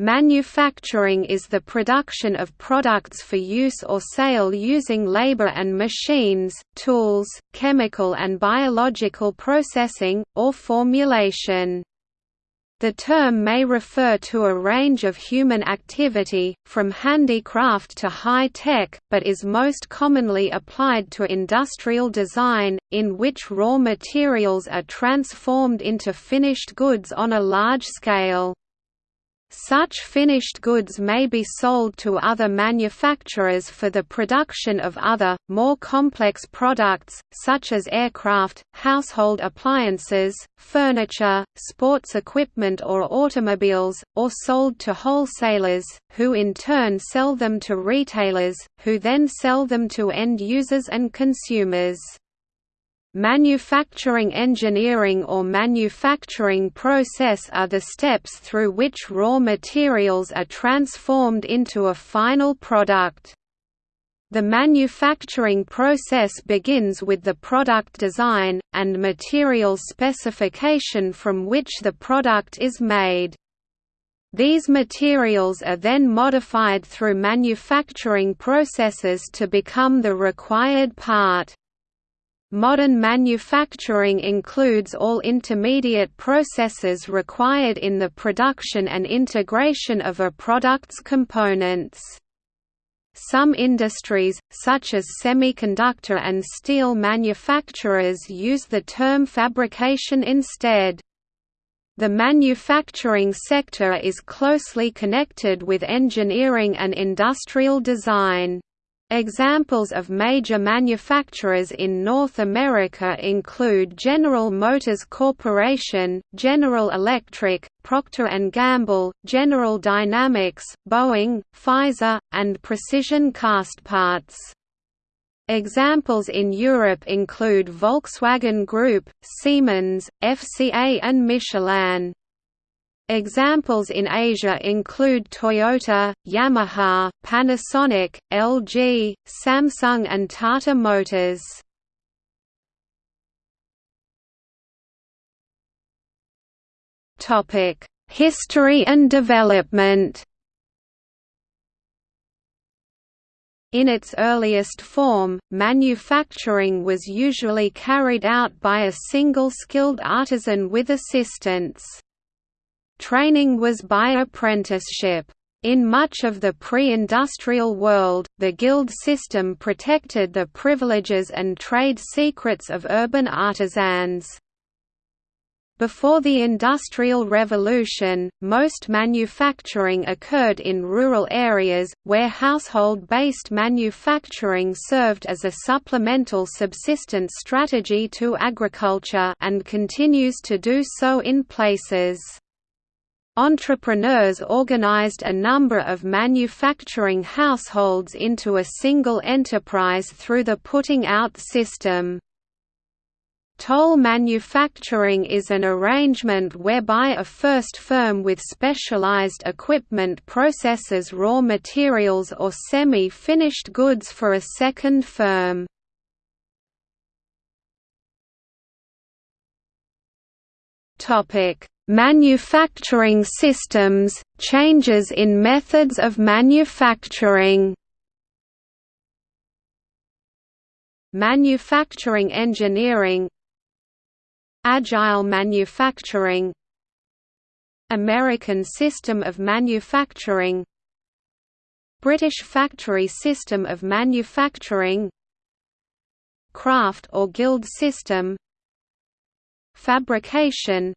Manufacturing is the production of products for use or sale using labor and machines, tools, chemical and biological processing, or formulation. The term may refer to a range of human activity, from handicraft to high-tech, but is most commonly applied to industrial design, in which raw materials are transformed into finished goods on a large scale. Such finished goods may be sold to other manufacturers for the production of other, more complex products, such as aircraft, household appliances, furniture, sports equipment or automobiles, or sold to wholesalers, who in turn sell them to retailers, who then sell them to end users and consumers. Manufacturing engineering or manufacturing process are the steps through which raw materials are transformed into a final product. The manufacturing process begins with the product design, and material specification from which the product is made. These materials are then modified through manufacturing processes to become the required part. Modern manufacturing includes all intermediate processes required in the production and integration of a product's components. Some industries, such as semiconductor and steel manufacturers use the term fabrication instead. The manufacturing sector is closely connected with engineering and industrial design. Examples of major manufacturers in North America include General Motors Corporation, General Electric, Procter & Gamble, General Dynamics, Boeing, Pfizer, and Precision Castparts. Examples in Europe include Volkswagen Group, Siemens, FCA and Michelin. Examples in Asia include Toyota, Yamaha, Panasonic, LG, Samsung and Tata Motors. History and development In its earliest form, manufacturing was usually carried out by a single skilled artisan with assistants. Training was by apprenticeship. In much of the pre-industrial world, the guild system protected the privileges and trade secrets of urban artisans. Before the Industrial Revolution, most manufacturing occurred in rural areas, where household-based manufacturing served as a supplemental subsistence strategy to agriculture and continues to do so in places. Entrepreneurs organized a number of manufacturing households into a single enterprise through the putting out system. Toll manufacturing is an arrangement whereby a first firm with specialized equipment processes raw materials or semi-finished goods for a second firm. Topic: Manufacturing systems, changes in methods of manufacturing. Manufacturing engineering. Agile manufacturing. American system of manufacturing. British factory system of manufacturing. Craft or guild system. Fabrication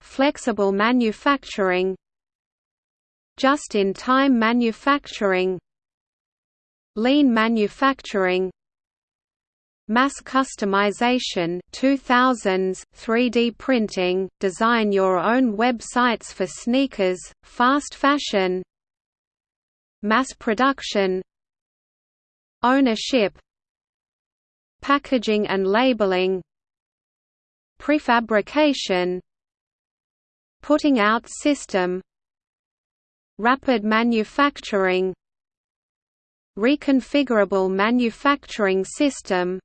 Flexible manufacturing Just-in-time manufacturing Lean manufacturing Mass customization 2000s 3D printing design your own websites for sneakers fast fashion mass production ownership packaging and labeling prefabrication Putting out system Rapid manufacturing Reconfigurable manufacturing system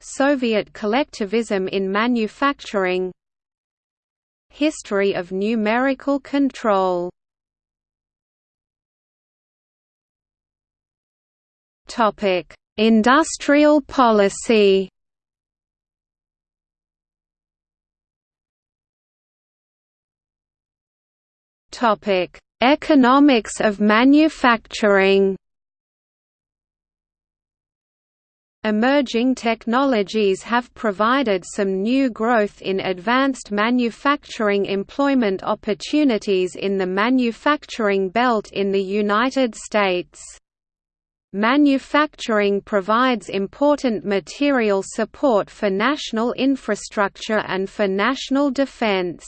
Soviet collectivism in manufacturing History of numerical control. Industrial policy Topic: Economics of manufacturing. Emerging technologies have provided some new growth in advanced manufacturing employment opportunities in the manufacturing belt in the United States. Manufacturing provides important material support for national infrastructure and for national defense.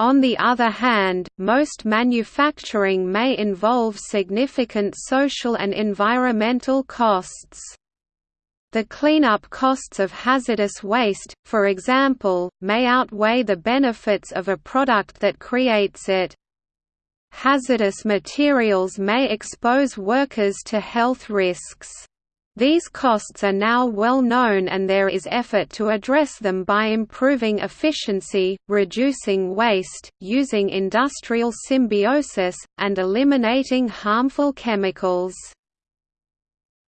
On the other hand, most manufacturing may involve significant social and environmental costs. The cleanup costs of hazardous waste, for example, may outweigh the benefits of a product that creates it. Hazardous materials may expose workers to health risks. These costs are now well known and there is effort to address them by improving efficiency, reducing waste, using industrial symbiosis, and eliminating harmful chemicals.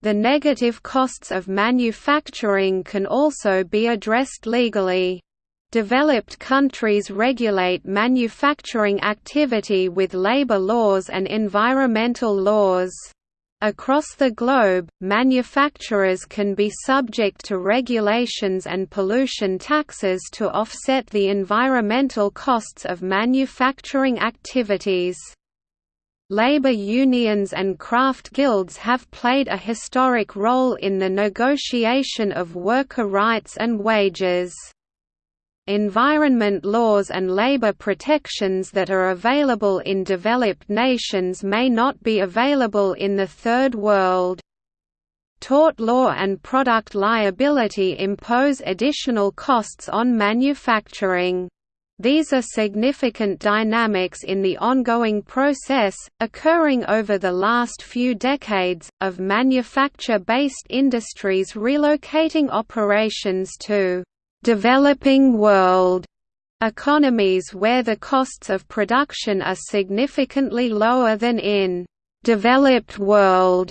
The negative costs of manufacturing can also be addressed legally. Developed countries regulate manufacturing activity with labor laws and environmental laws. Across the globe, manufacturers can be subject to regulations and pollution taxes to offset the environmental costs of manufacturing activities. Labor unions and craft guilds have played a historic role in the negotiation of worker rights and wages. Environment laws and labor protections that are available in developed nations may not be available in the Third World. Tort law and product liability impose additional costs on manufacturing. These are significant dynamics in the ongoing process, occurring over the last few decades, of manufacture-based industries relocating operations to developing world economies where the costs of production are significantly lower than in developed world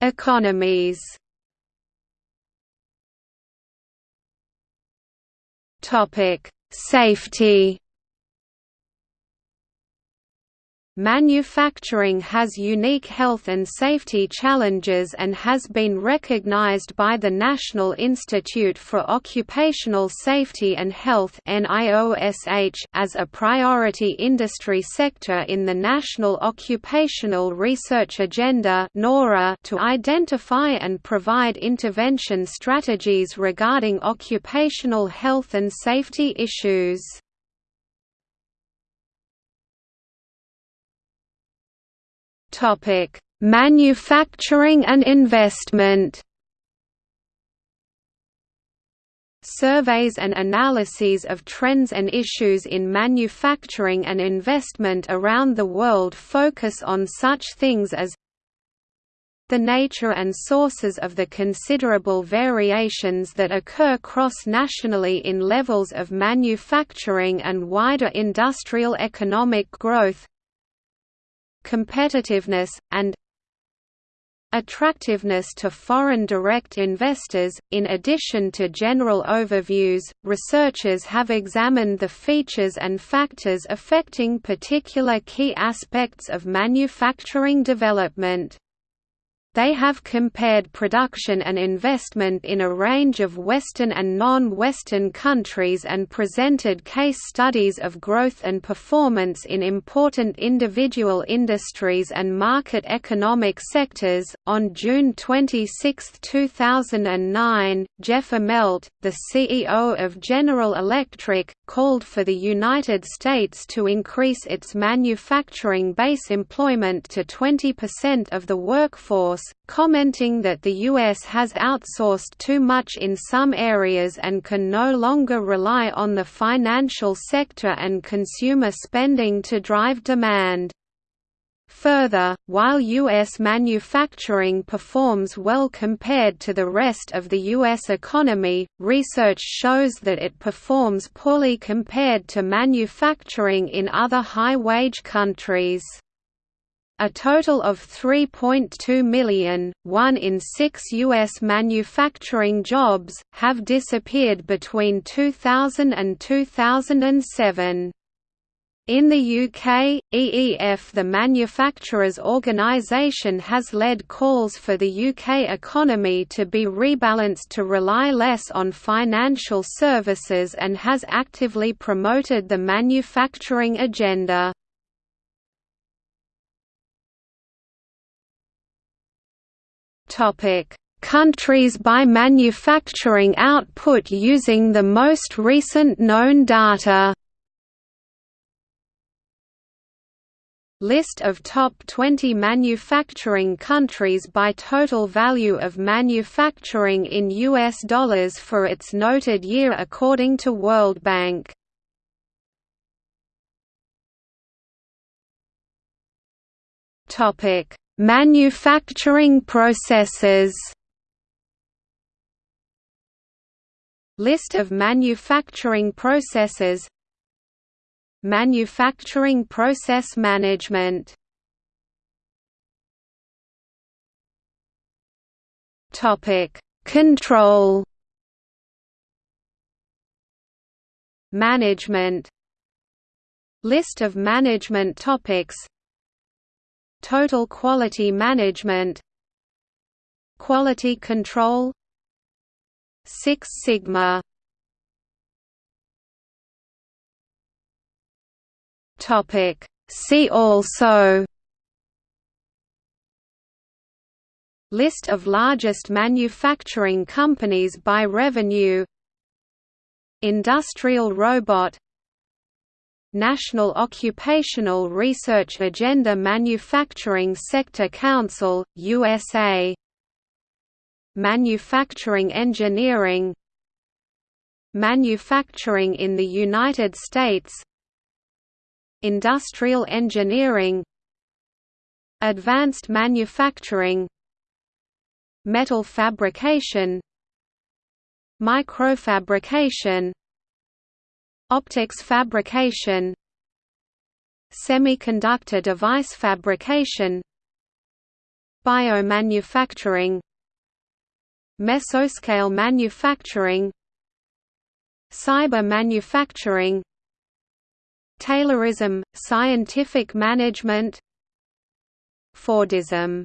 economies. Topic: Safety Manufacturing has unique health and safety challenges and has been recognized by the National Institute for Occupational Safety and Health as a priority industry sector in the National Occupational Research Agenda to identify and provide intervention strategies regarding occupational health and safety issues. Topic: Manufacturing and investment. Surveys and analyses of trends and issues in manufacturing and investment around the world focus on such things as the nature and sources of the considerable variations that occur cross-nationally in levels of manufacturing and wider industrial economic growth competitiveness, and attractiveness to foreign direct investors. In addition to general overviews, researchers have examined the features and factors affecting particular key aspects of manufacturing development. They have compared production and investment in a range of Western and non-Western countries and presented case studies of growth and performance in important individual industries and market economic sectors. On June 26, 2009, Jeff Immelt, the CEO of General Electric, called for the United States to increase its manufacturing base employment to 20% of the workforce commenting that the U.S. has outsourced too much in some areas and can no longer rely on the financial sector and consumer spending to drive demand. Further, while U.S. manufacturing performs well compared to the rest of the U.S. economy, research shows that it performs poorly compared to manufacturing in other high-wage countries. A total of 3.2 million, one in six U.S. manufacturing jobs, have disappeared between 2000 and 2007. In the UK, EEF the manufacturers' organisation has led calls for the UK economy to be rebalanced to rely less on financial services and has actively promoted the manufacturing agenda. Countries by manufacturing output using the most recent known data. List of top 20 manufacturing countries by total value of manufacturing in US dollars for its noted year according to World Bank. Topic: Manufacturing processes. List of manufacturing processes. Manufacturing process management. Control. Management. List of management topics Total quality management. Quality control. Six Sigma. Topic. See also. List of largest manufacturing companies by revenue. Industrial robot National Occupational Research Agenda Manufacturing Sector Council, USA Manufacturing Engineering. Manufacturing in the United States. Industrial engineering. Advanced manufacturing. Metal fabrication. Microfabrication Optics fabrication Semiconductor device fabrication Biomanufacturing Mesoscale manufacturing Cyber manufacturing Taylorism, scientific management Fordism